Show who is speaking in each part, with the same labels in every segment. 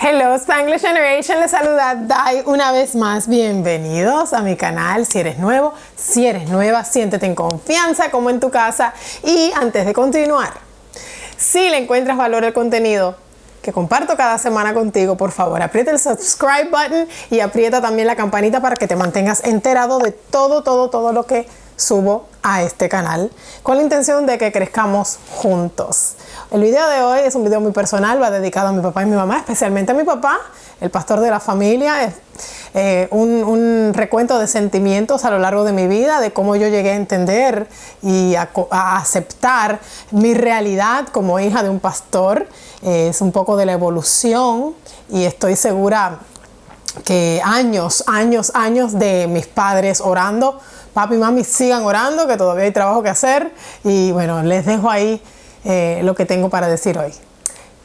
Speaker 1: Hello Spanglish Generation, les saluda Dai una vez más. Bienvenidos a mi canal. Si eres nuevo, si eres nueva, siéntete en confianza como en tu casa. Y antes de continuar, si le encuentras valor al contenido que comparto cada semana contigo, por favor, aprieta el subscribe button y aprieta también la campanita para que te mantengas enterado de todo, todo, todo lo que subo a este canal con la intención de que crezcamos juntos. El video de hoy es un video muy personal, va dedicado a mi papá y mi mamá, especialmente a mi papá, el pastor de la familia. Es eh, un, recuento de sentimientos a lo largo de mi vida, de cómo yo llegué a entender y a, aceptar mi realidad como hija de un pastor. Eh, es un poco de la evolución y estoy segura que años, años, años de mis padres orando papi y mami sigan orando, que todavía hay trabajo que hacer. Y bueno, les dejo ahí eh, lo que tengo para decir hoy.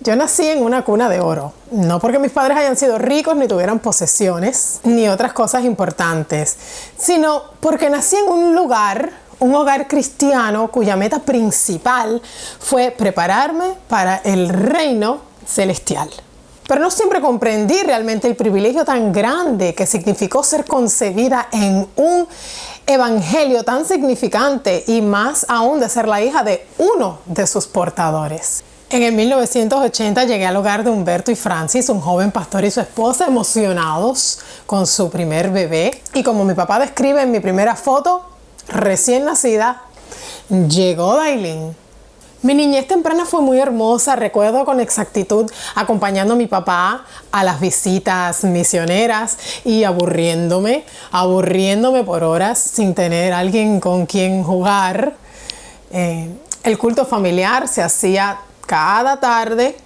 Speaker 1: Yo nací en una cuna de oro, no porque mis padres hayan sido ricos ni tuvieran posesiones ni otras cosas importantes, sino porque nací en un lugar, un hogar cristiano cuya meta principal fue prepararme para el reino celestial. Pero no siempre comprendí realmente el privilegio tan grande que significó ser concebida en un evangelio tan significante y más aún de ser la hija de uno de sus portadores. En el 1980 llegué al hogar de Humberto y Francis, un joven pastor y su esposa, emocionados con su primer bebé. Y como mi papá describe en mi primera foto, recién nacida, llegó Dailin mi niñez temprana fue muy hermosa, recuerdo con exactitud acompañando a mi papá a las visitas misioneras y aburriéndome, aburriéndome por horas sin tener alguien con quien jugar. Eh, el culto familiar se hacía cada tarde,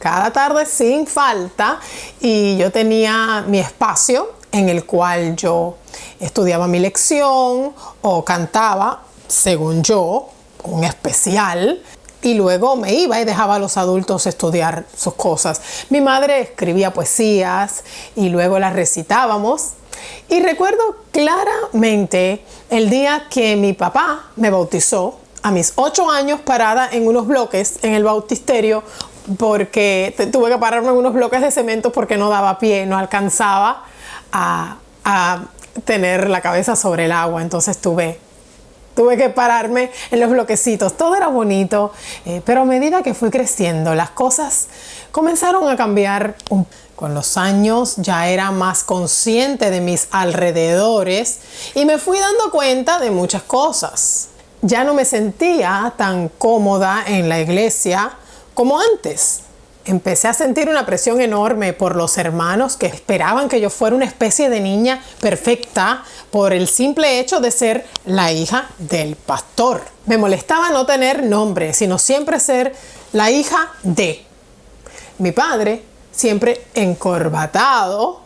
Speaker 1: cada tarde sin falta y yo tenía mi espacio en el cual yo estudiaba mi lección o cantaba, según yo, un especial y luego me iba y dejaba a los adultos estudiar sus cosas. Mi madre escribía poesías y luego las recitábamos. Y recuerdo claramente el día que mi papá me bautizó a mis ocho años parada en unos bloques en el bautisterio porque tuve que pararme en unos bloques de cemento porque no daba pie, no alcanzaba a, a tener la cabeza sobre el agua. Entonces tuve tuve que pararme en los bloquecitos. Todo era bonito, eh, pero a medida que fui creciendo, las cosas comenzaron a cambiar. Con los años ya era más consciente de mis alrededores y me fui dando cuenta de muchas cosas. Ya no me sentía tan cómoda en la iglesia como antes empecé a sentir una presión enorme por los hermanos que esperaban que yo fuera una especie de niña perfecta por el simple hecho de ser la hija del pastor. Me molestaba no tener nombre, sino siempre ser la hija de. Mi padre, siempre encorbatado,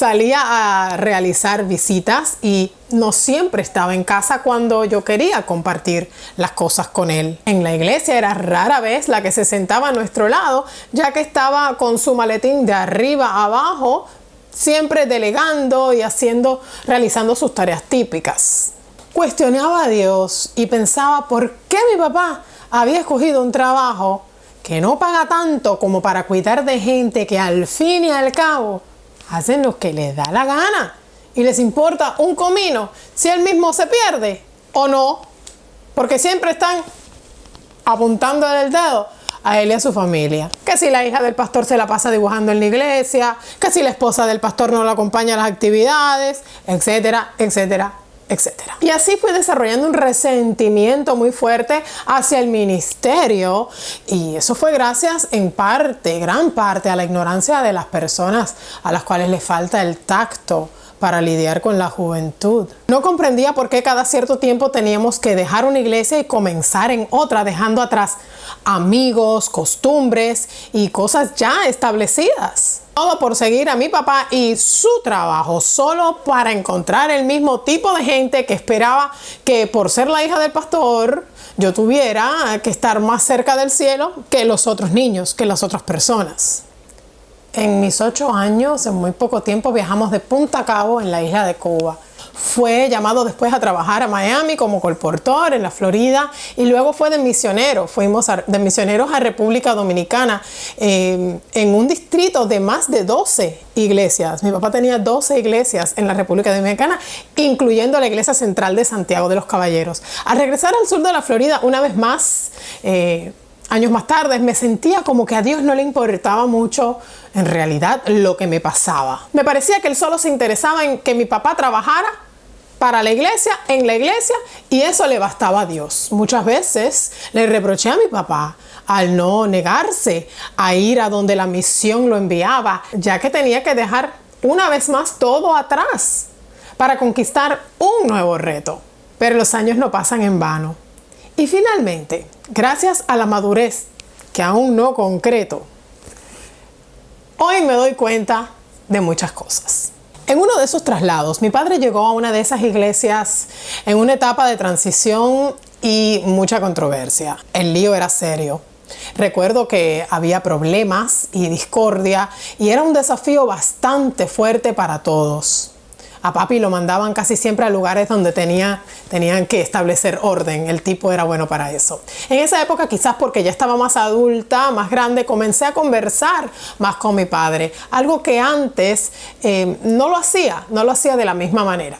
Speaker 1: salía a realizar visitas y no siempre estaba en casa cuando yo quería compartir las cosas con él. En la iglesia era rara vez la que se sentaba a nuestro lado, ya que estaba con su maletín de arriba a abajo, siempre delegando y haciendo, realizando sus tareas típicas. Cuestionaba a Dios y pensaba por qué mi papá había escogido un trabajo que no paga tanto como para cuidar de gente que al fin y al cabo hacen lo que les da la gana. Y les importa un comino si él mismo se pierde o no, porque siempre están apuntando el dedo a él y a su familia. Que si la hija del pastor se la pasa dibujando en la iglesia, que si la esposa del pastor no lo acompaña a las actividades, etcétera, etcétera, etcétera. Y así fui desarrollando un resentimiento muy fuerte hacia el ministerio y eso fue gracias en parte, gran parte, a la ignorancia de las personas a las cuales les falta el tacto para lidiar con la juventud. No comprendía por qué cada cierto tiempo teníamos que dejar una iglesia y comenzar en otra, dejando atrás amigos, costumbres y cosas ya establecidas. Todo por seguir a mi papá y su trabajo, solo para encontrar el mismo tipo de gente que esperaba que por ser la hija del pastor yo tuviera que estar más cerca del cielo que los otros niños, que las otras personas. En mis ocho años, en muy poco tiempo, viajamos de Punta Cabo en la isla de Cuba. Fue llamado después a trabajar a Miami como colportor en la Florida y luego fue de misionero. Fuimos de misioneros a República Dominicana eh, en un distrito de más de 12 iglesias. Mi papá tenía 12 iglesias en la República Dominicana, incluyendo la iglesia central de Santiago de los Caballeros. Al regresar al sur de la Florida, una vez más, eh, años más tarde, me sentía como que a Dios no le importaba mucho en realidad lo que me pasaba. Me parecía que Él solo se interesaba en que mi papá trabajara para la iglesia, en la iglesia, y eso le bastaba a Dios. Muchas veces le reproché a mi papá al no negarse a ir a donde la misión lo enviaba, ya que tenía que dejar una vez más todo atrás para conquistar un nuevo reto. Pero los años no pasan en vano. Y finalmente, gracias a la madurez que aún no concreto, hoy me doy cuenta de muchas cosas. En uno de esos traslados, mi padre llegó a una de esas iglesias en una etapa de transición y mucha controversia. El lío era serio. Recuerdo que había problemas y discordia y era un desafío bastante fuerte para todos a papi lo mandaban casi siempre a lugares donde tenía, tenían que establecer orden. El tipo era bueno para eso. En esa época, quizás porque ya estaba más adulta, más grande, comencé a conversar más con mi padre. Algo que antes eh, no lo hacía, no lo hacía de la misma manera.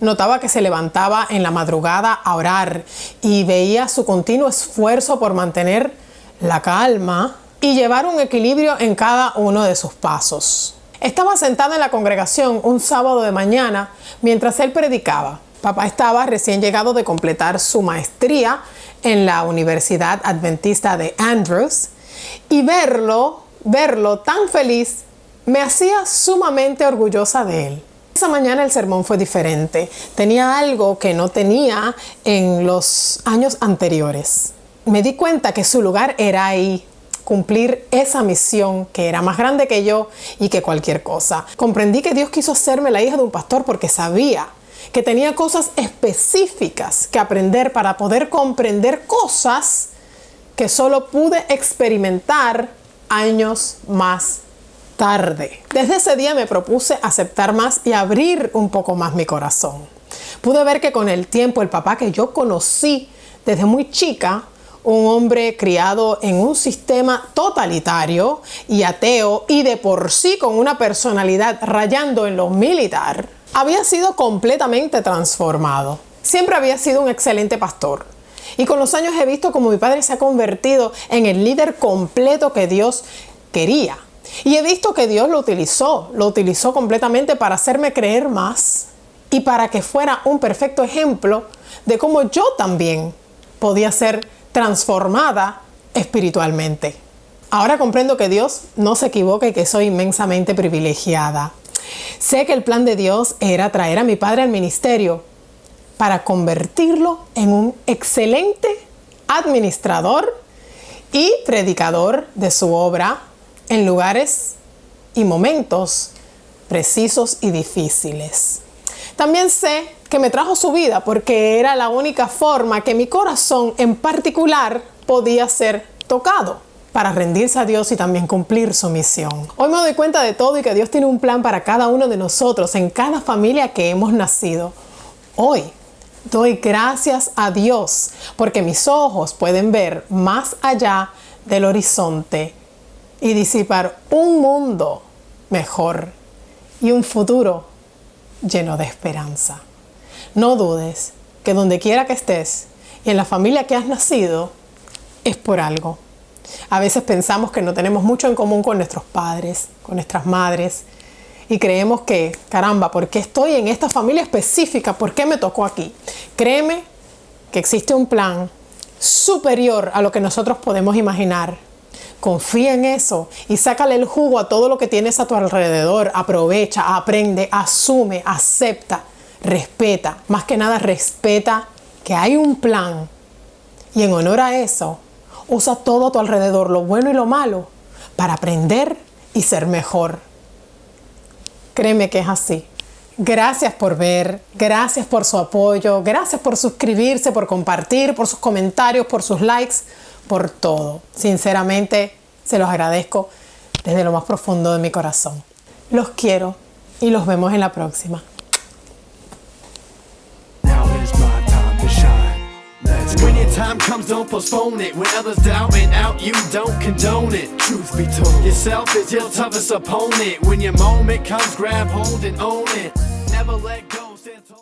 Speaker 1: Notaba que se levantaba en la madrugada a orar y veía su continuo esfuerzo por mantener la calma y llevar un equilibrio en cada uno de sus pasos. Estaba sentada en la congregación un sábado de mañana mientras él predicaba. Papá estaba recién llegado de completar su maestría en la Universidad Adventista de Andrews y verlo, verlo tan feliz, me hacía sumamente orgullosa de él. Esa mañana el sermón fue diferente. Tenía algo que no tenía en los años anteriores. Me di cuenta que su lugar era ahí, cumplir esa misión que era más grande que yo y que cualquier cosa. Comprendí que Dios quiso hacerme la hija de un pastor porque sabía que tenía cosas específicas que aprender para poder comprender cosas que solo pude experimentar años más tarde. Desde ese día me propuse aceptar más y abrir un poco más mi corazón. Pude ver que con el tiempo el papá que yo conocí desde muy chica un hombre criado en un sistema totalitario y ateo y de por sí con una personalidad rayando en lo militar, había sido completamente transformado. Siempre había sido un excelente pastor. Y con los años he visto como mi padre se ha convertido en el líder completo que Dios quería. Y he visto que Dios lo utilizó, lo utilizó completamente para hacerme creer más y para que fuera un perfecto ejemplo de cómo yo también podía ser transformada espiritualmente. Ahora comprendo que Dios no se equivoca y que soy inmensamente privilegiada. Sé que el plan de Dios era traer a mi padre al ministerio para convertirlo en un excelente administrador y predicador de su obra en lugares y momentos precisos y difíciles. También sé que me trajo su vida porque era la única forma que mi corazón en particular podía ser tocado para rendirse a Dios y también cumplir su misión. Hoy me doy cuenta de todo y que Dios tiene un plan para cada uno de nosotros, en cada familia que hemos nacido. Hoy doy gracias a Dios porque mis ojos pueden ver más allá del horizonte y disipar un mundo mejor y un futuro lleno de esperanza. No dudes que donde quiera que estés y en la familia que has nacido es por algo. A veces pensamos que no tenemos mucho en común con nuestros padres, con nuestras madres, y creemos que, caramba, ¿por qué estoy en esta familia específica? ¿Por qué me tocó aquí? Créeme que existe un plan superior a lo que nosotros podemos imaginar. Confía en eso y sácale el jugo a todo lo que tienes a tu alrededor. Aprovecha, aprende, asume, acepta respeta, más que nada respeta que hay un plan y en honor a eso, usa todo a tu alrededor, lo bueno y lo malo, para aprender y ser mejor. Créeme que es así. Gracias por ver, gracias por su apoyo, gracias por suscribirse, por compartir, por sus comentarios, por sus likes, por todo. Sinceramente, se los agradezco desde lo más profundo de mi corazón. Los quiero y los vemos en la próxima.
Speaker 2: Time comes, don't postpone it. When others doubt and out, you don't condone it. Truth be told, yourself is your toughest opponent. When your moment comes, grab hold and own it. Never let go.